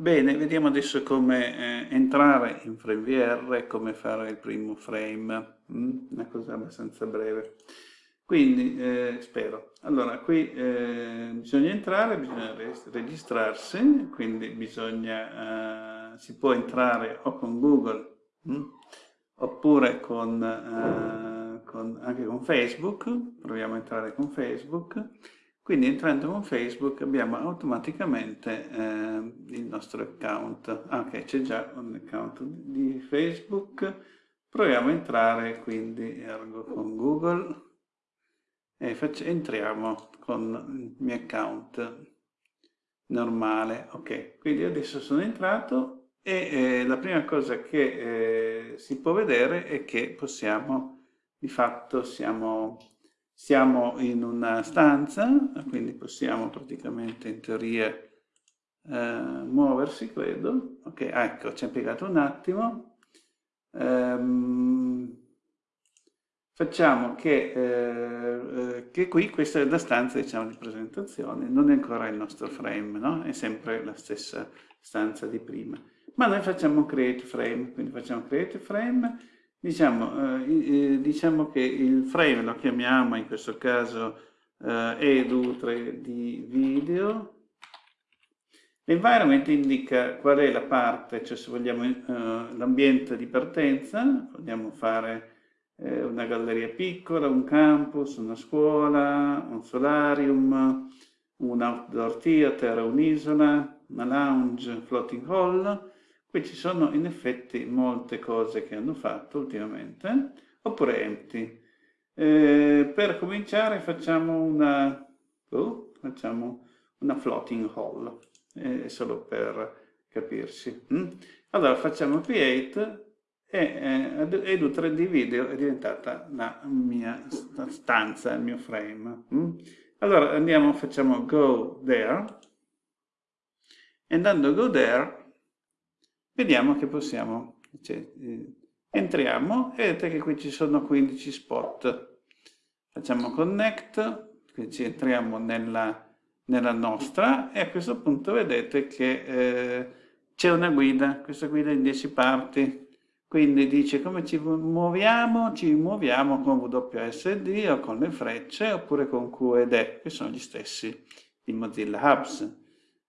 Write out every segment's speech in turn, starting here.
Bene, vediamo adesso come eh, entrare in FrameVR, come fare il primo frame, mm? una cosa abbastanza breve. Quindi, eh, spero. Allora, qui eh, bisogna entrare, bisogna registrarsi, quindi bisogna, eh, si può entrare o con Google, mm? oppure con, eh, con, anche con Facebook, proviamo a entrare con Facebook, quindi entrando con Facebook abbiamo automaticamente eh, il nostro account. Ah, ok, c'è già un account di Facebook. Proviamo a entrare quindi ergo con Google e entriamo con il mio account normale. Ok, quindi adesso sono entrato e eh, la prima cosa che eh, si può vedere è che possiamo, di fatto siamo siamo in una stanza, quindi possiamo praticamente in teoria eh, muoversi, credo. Ok, ecco, ci ha impiegato un attimo. Ehm, facciamo che, eh, eh, che, qui questa è la stanza diciamo, di presentazione, non è ancora il nostro frame, no? è sempre la stessa stanza di prima. Ma noi facciamo create frame, quindi facciamo create frame Diciamo, eh, diciamo, che il frame lo chiamiamo in questo caso eh, edu 3D video. L'environment indica qual è la parte, cioè se vogliamo eh, l'ambiente di partenza, vogliamo fare eh, una galleria piccola, un campus, una scuola, un solarium, un outdoor theater, un'isola, una lounge, floating hall, Qui ci sono in effetti molte cose che hanno fatto ultimamente, oppure empty. Eh, per cominciare facciamo una, oh, facciamo una floating hall, eh, solo per capirsi. Mm? Allora facciamo create e eh, Edu 3D Video è diventata la mia stanza, il mio frame. Mm? Allora andiamo, facciamo go there e andando go there vediamo che possiamo, cioè, eh, entriamo e vedete che qui ci sono 15 spot. Facciamo connect, qui ci entriamo nella, nella nostra e a questo punto vedete che eh, c'è una guida, questa guida in 10 parti. Quindi dice come ci muoviamo, ci muoviamo con WSD o con le frecce oppure con QED, che sono gli stessi di Mozilla Hubs.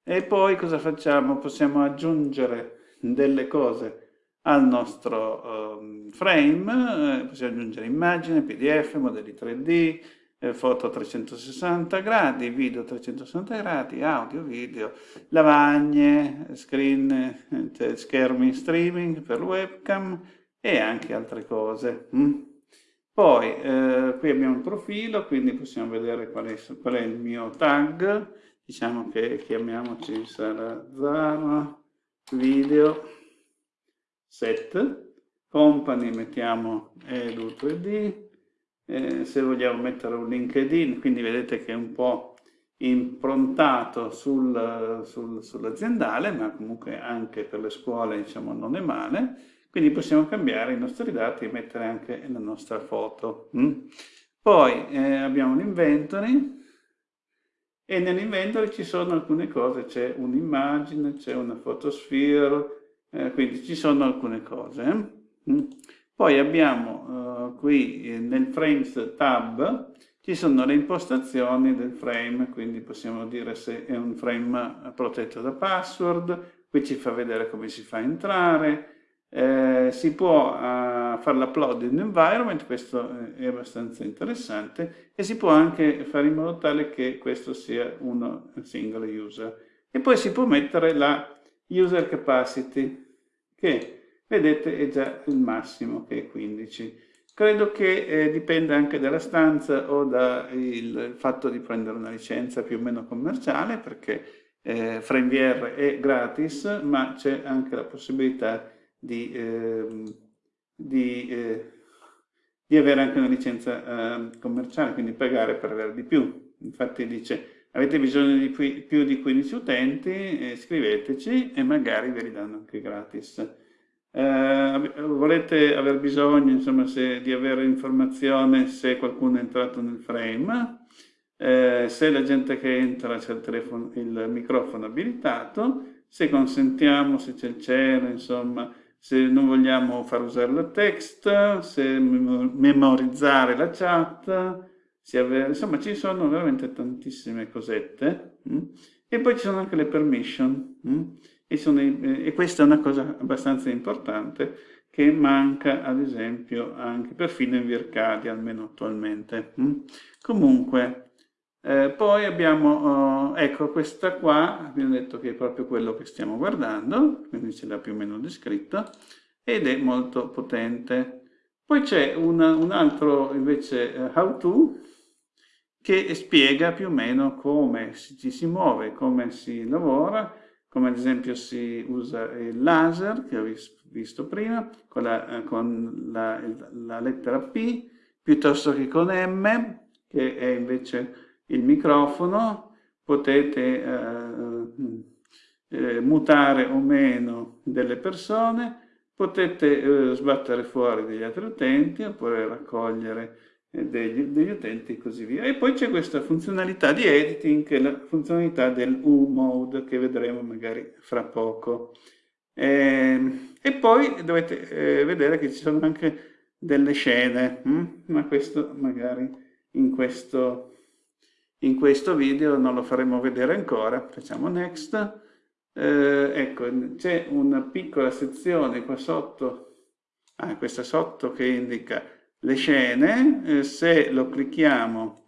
E poi cosa facciamo? Possiamo aggiungere delle cose al nostro um, frame, eh, possiamo aggiungere immagini, pdf, modelli 3D, eh, foto a 360 gradi, video a 360 gradi, audio, video, lavagne, screen, eh, schermi streaming per webcam e anche altre cose. Mm? Poi eh, qui abbiamo il profilo, quindi possiamo vedere qual è, qual è il mio tag, diciamo che chiamiamoci Zara video set company mettiamo edu 3d eh, se vogliamo mettere un linkedin quindi vedete che è un po' improntato sul, sul, sull'aziendale ma comunque anche per le scuole diciamo non è male quindi possiamo cambiare i nostri dati e mettere anche la nostra foto mm? poi eh, abbiamo l'inventory e nell'inventory ci sono alcune cose, c'è un'immagine, c'è una photosphere, eh, quindi ci sono alcune cose. Eh? Mm. Poi abbiamo uh, qui eh, nel Frames tab, ci sono le impostazioni del frame, quindi possiamo dire se è un frame protetto da password, qui ci fa vedere come si fa a entrare, eh, si può uh, fare l'upload in environment, questo è abbastanza interessante, e si può anche fare in modo tale che questo sia uno single user. E poi si può mettere la user capacity, che vedete è già il massimo, che è 15. Credo che eh, dipenda anche dalla stanza o dal fatto di prendere una licenza più o meno commerciale, perché eh, FrameVR è gratis, ma c'è anche la possibilità di, eh, di, eh, di, avere anche una licenza eh, commerciale, quindi pagare per avere di più. Infatti dice avete bisogno di più di 15 utenti, scriveteci e magari ve li danno anche gratis. Eh, volete aver bisogno insomma, se, di avere informazione se qualcuno è entrato nel frame, eh, se la gente che entra c'è il, il, microfono abilitato, se consentiamo, se c'è il cielo, insomma, se non vogliamo far usare la text, se memorizzare la chat, insomma ci sono veramente tantissime cosette. Mh? Mm? E poi ci sono anche le permission, mh? Mm? E, sono, e, questa è una cosa abbastanza importante che manca ad esempio anche perfino in Vircadi, almeno attualmente. Mm? Comunque, eh, poi abbiamo, eh, ecco, questa qua, abbiamo detto che è proprio quello che stiamo guardando, quindi ce l'ha più o meno descritto, ed è molto potente. Poi c'è un, un, altro invece uh, how to che spiega più o meno come ci si muove, come si lavora, come ad esempio si usa il laser che ho visto prima, con la, eh, con la, la lettera P, piuttosto che con M, che è invece il microfono, potete eh, eh, mutare o meno delle persone, potete eh, sbattere fuori degli altri utenti oppure raccogliere eh, degli, degli, utenti e così via. E poi c'è questa funzionalità di editing, che è la funzionalità del U-mode che vedremo magari fra poco. E, ehm, e poi dovete eh, vedere che ci sono anche delle scene, hm? ma questo magari in questo in questo video non lo faremo vedere ancora, facciamo next. Eh, ecco, c'è una piccola sezione qua sotto, ah, questa sotto che indica le scene, eh, se lo clicchiamo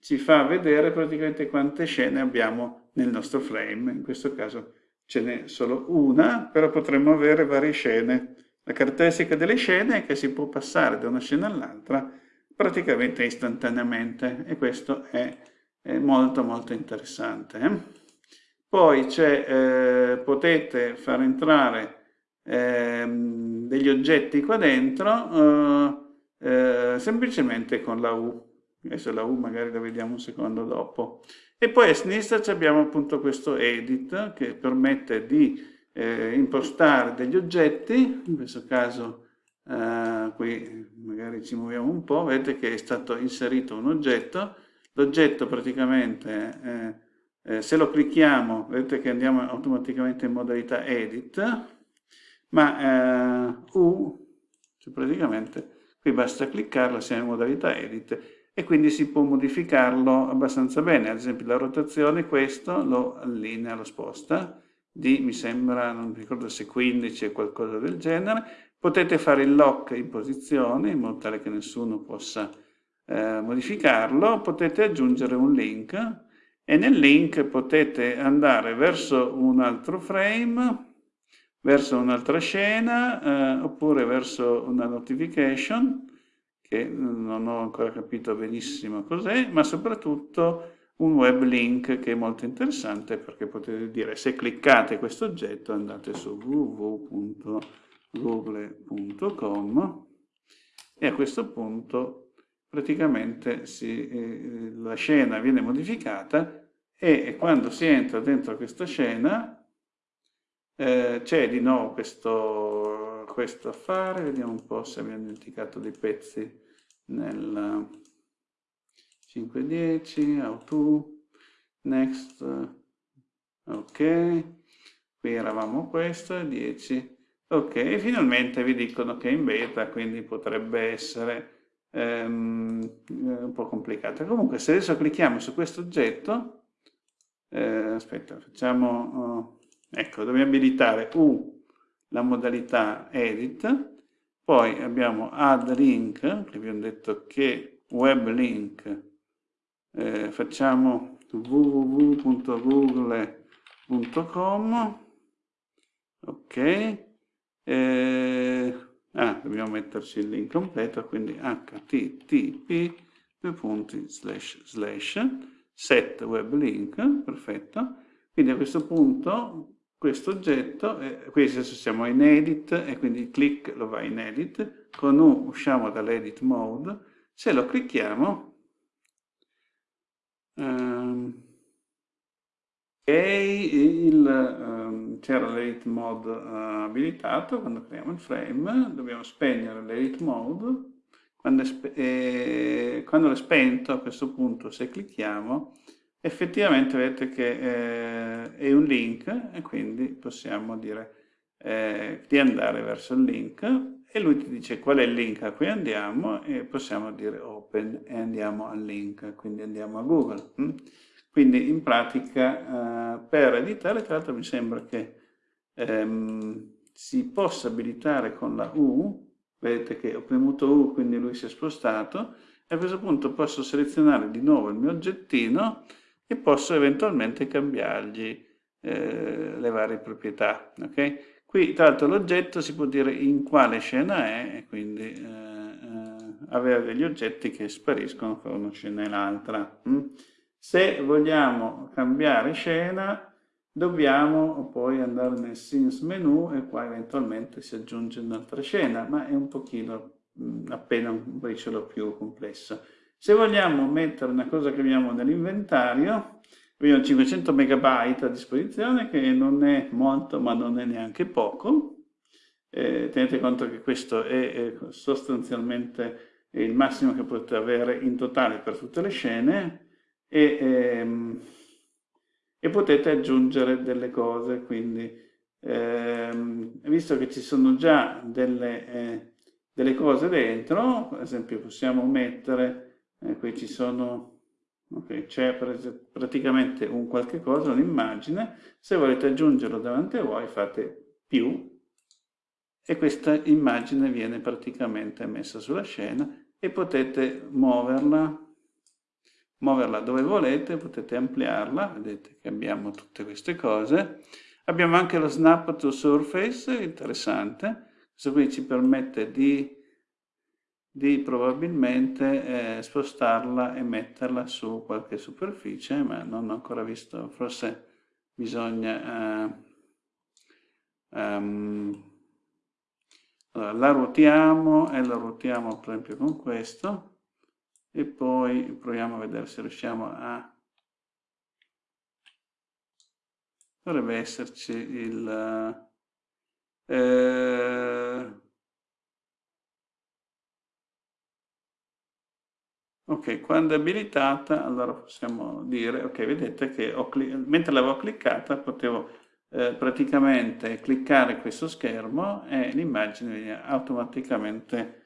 ci fa vedere praticamente quante scene abbiamo nel nostro frame, in questo caso ce n'è solo una, però potremmo avere varie scene. La caratteristica delle scene è che si può passare da una scena all'altra praticamente istantaneamente e questo è è molto molto interessante. Eh? Poi eh, potete far entrare eh, degli oggetti qua dentro eh, eh, semplicemente con la U. Adesso la U magari la vediamo un secondo dopo. E poi a sinistra abbiamo appunto questo edit che permette di eh, impostare degli oggetti, in questo caso qui magari ci muoviamo un po', vedete che è stato inserito un oggetto, L'oggetto praticamente, eh, eh, se lo clicchiamo, vedete che andiamo automaticamente in modalità edit, ma eh, U, cioè praticamente qui basta cliccarlo, siamo in modalità edit e quindi si può modificarlo abbastanza bene, ad esempio la rotazione questo lo allinea, lo sposta, di mi sembra, non ricordo se 15 o qualcosa del genere, potete fare il lock in posizione in modo tale che nessuno possa eh, modificarlo, potete aggiungere un link e nel link potete andare verso un altro frame, verso un'altra scena, eh, oppure verso una notification, che non ho ancora capito benissimo cos'è, ma soprattutto un web link che è molto interessante perché potete dire se cliccate questo oggetto andate su www.google.com e a questo punto praticamente si, eh, la scena viene modificata e quando si entra dentro questa scena eh, c'è di nuovo questo, questo affare, vediamo un po' se abbiamo dimenticato dei pezzi nel 5.10, how to, next, ok, qui eravamo questo, 10, ok, finalmente vi dicono che è in beta, quindi potrebbe essere ehm, eh, un po' complicata. Comunque se adesso clicchiamo su questo oggetto, eh, aspetta, facciamo, oh, ecco, dobbiamo abilitare U, la modalità edit, poi abbiamo add link, che abbiamo detto che web link, eh, facciamo www.google.com, ok, eh, ah, dobbiamo metterci il link completo, quindi http due punti slash slash set web link, perfetto. Quindi a questo punto questo oggetto, qui adesso siamo in edit e quindi il click lo va in edit, con U usciamo dall'edit mode, se lo clicchiamo ehm, e um, c'era l'edit mode uh, abilitato quando creiamo il frame, dobbiamo spegnere l'edit mode, quando è, eh, quando è spento a questo punto se clicchiamo effettivamente vedete che eh, è un link e quindi possiamo dire eh, di andare verso il link e lui ti dice qual è il link a cui andiamo e possiamo dire open e andiamo al link, quindi andiamo a Google. Hm? Quindi in pratica eh, per editare, tra l'altro mi sembra che ehm, si possa abilitare con la U, vedete che ho premuto U quindi lui si è spostato, e a questo punto posso selezionare di nuovo il mio oggettino e posso eventualmente cambiargli eh, le varie proprietà. Okay? Qui tra l'altro l'oggetto si può dire in quale scena è e quindi eh, eh, avere degli oggetti che spariscono fra una scena e l'altra. Mm? Se vogliamo cambiare scena dobbiamo poi andare nel scenes menu e qua eventualmente si aggiunge un'altra scena, ma è un pochino appena un briciolo più complesso. Se vogliamo mettere una cosa che abbiamo nell'inventario, abbiamo 500 megabyte a disposizione, che non è molto, ma non è neanche poco. Eh, tenete conto che questo è, è sostanzialmente il massimo che potete avere in totale per tutte le scene e, ehm, e potete aggiungere delle cose, quindi ehm, visto che ci sono già delle, eh, delle cose dentro, per esempio possiamo mettere eh, qui ci sono ok c'è praticamente un qualche cosa un'immagine. Se volete aggiungerlo davanti a voi fate più. E questa immagine viene praticamente messa sulla scena e potete muoverla muoverla dove volete potete ampliarla vedete che abbiamo tutte queste cose. Abbiamo anche lo snap to surface interessante. Questo qui ci permette di di probabilmente eh, spostarla e metterla su qualche superficie, ma non ho ancora visto, forse bisogna... Eh, um, allora, la ruotiamo e la ruotiamo per esempio con questo e poi proviamo a vedere se riusciamo a... dovrebbe esserci il... Eh, Ok, quando è abilitata, allora possiamo dire, ok, vedete che mentre l'avevo cliccata potevo eh, praticamente cliccare questo schermo e l'immagine viene automaticamente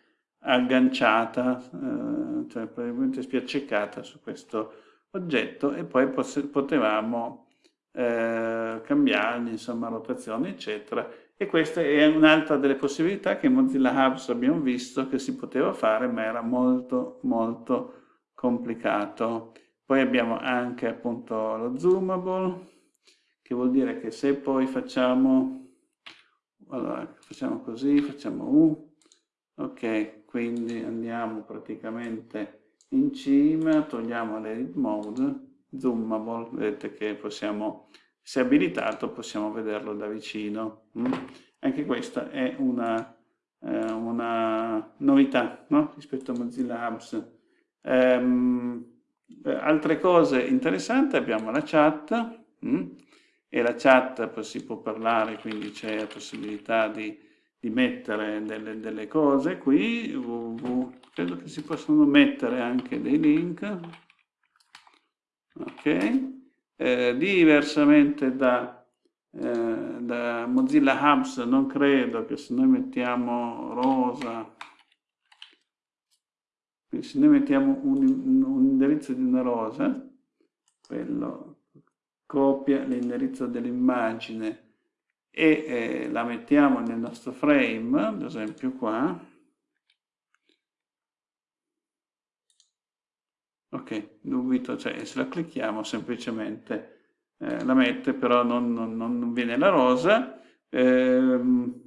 agganciata, eh, cioè praticamente spiaccicata su questo oggetto e poi potevamo eh, cambiargli, insomma, rotazione, eccetera. E questa è un'altra delle possibilità che in Mozilla Hubs abbiamo visto che si poteva fare, ma era molto, molto complicato. Poi abbiamo anche appunto lo zoomable, che vuol dire che se poi facciamo, allora, facciamo così, facciamo U, ok, quindi andiamo praticamente in cima, togliamo l'edit mode, zoomable, vedete che possiamo, se abilitato possiamo vederlo da vicino. Mm? Anche questa è una, eh, una novità no? rispetto a Mozilla Hubs. Um, altre cose interessanti abbiamo la chat mm? e la chat si può parlare, quindi c'è la possibilità di, di mettere delle, delle, cose qui, www, credo che si possono mettere anche dei link, ok, eh, diversamente da, eh, da Mozilla Hubs non credo che se noi mettiamo rosa se noi mettiamo un, un indirizzo di una rosa, quello copia l'indirizzo dell'immagine e eh, la mettiamo nel nostro frame, ad esempio qua, ok, dubito, cioè se la clicchiamo semplicemente eh, la mette, però non, non, non viene la rosa, ehm,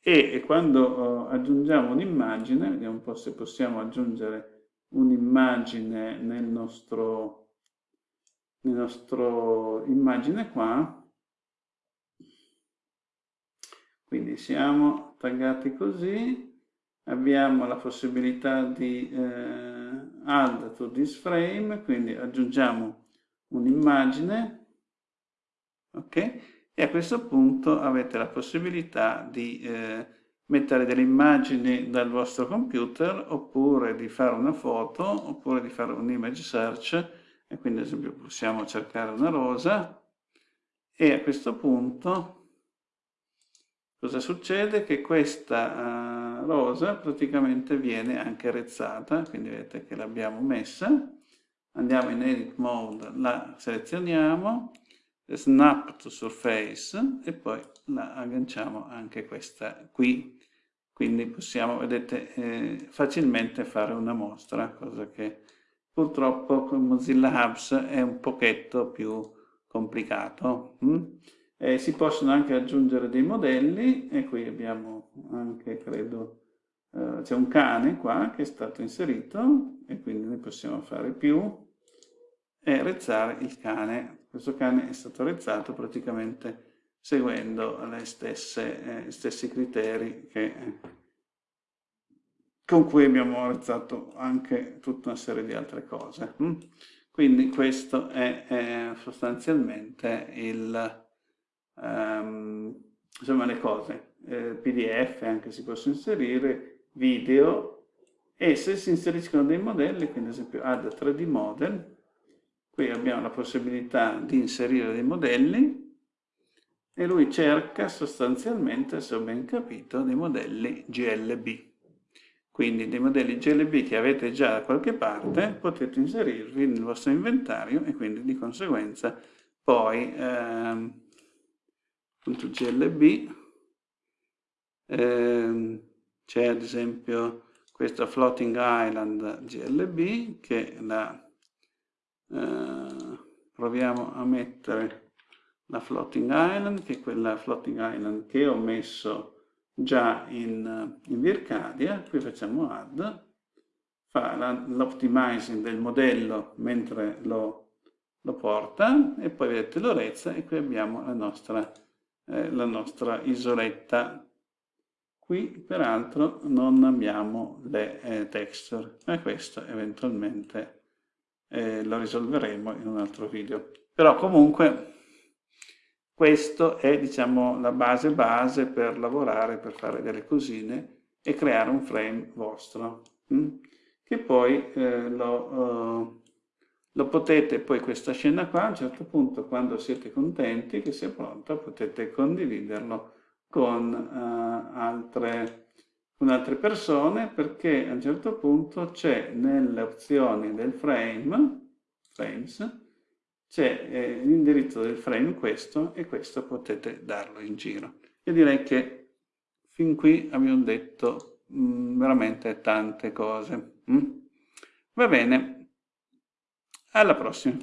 e quando uh, aggiungiamo un'immagine, vediamo un po' se possiamo aggiungere un'immagine nel nostro, nel nostro immagine qua, quindi siamo taggati così, abbiamo la possibilità di eh, add to this frame, quindi aggiungiamo un'immagine, ok? e a questo punto avete la possibilità di eh, mettere delle immagini dal vostro computer oppure di fare una foto oppure di fare un image search e quindi ad esempio possiamo cercare una rosa e a questo punto cosa succede? Che questa uh, rosa praticamente viene anche rezzata, quindi vedete che l'abbiamo messa, andiamo in edit mode, la selezioniamo, snap to surface e poi la agganciamo anche questa qui, quindi possiamo, vedete, eh, facilmente fare una mostra, cosa che purtroppo con Mozilla Hubs è un pochetto più complicato. Mm? Eh, si possono anche aggiungere dei modelli e qui abbiamo anche, credo, eh, c'è un cane qua che è stato inserito e quindi ne possiamo fare più e rezzare il cane. Questo cane è stato rezzato praticamente seguendo le stesse, eh, stessi criteri che, con cui abbiamo arrezzato anche tutta una serie di altre cose. Mm? Quindi questo è, è sostanzialmente il, um, insomma le cose. Eh, PDF anche si possono inserire, video e se si inseriscono dei modelli, quindi ad esempio add 3D model, qui abbiamo la possibilità di inserire dei modelli e lui cerca sostanzialmente, se ho ben capito, dei modelli GLB. Quindi dei modelli GLB che avete già da qualche parte potete inserirvi nel vostro inventario e quindi di conseguenza poi ehm, GLB ehm, c'è ad esempio questa Floating Island GLB che la eh, proviamo a mettere la Floating Island che è quella Floating Island che ho messo già in, in Vircadia, qui facciamo add, fa l'optimizing del modello mentre lo, lo, porta. E poi vedete l'orezza e qui abbiamo la nostra, eh, la nostra isoletta. Qui peraltro non abbiamo le eh, texture, ma questo eventualmente eh, lo risolveremo in un altro video. Però comunque questo è diciamo, la base base per lavorare, per fare delle cosine e creare un frame vostro, hm? che poi eh, lo, uh, lo, potete, poi questa scena qua, a un certo punto, quando siete contenti che sia pronta, potete condividerlo con, uh, altre, con altre persone, perché a un certo punto c'è nelle opzioni del frame, frames, c'è eh, l'indirizzo del frame questo e questo potete darlo in giro. Io direi che fin qui abbiamo detto mh, mm, veramente tante cose. Mm? Va bene, alla prossima.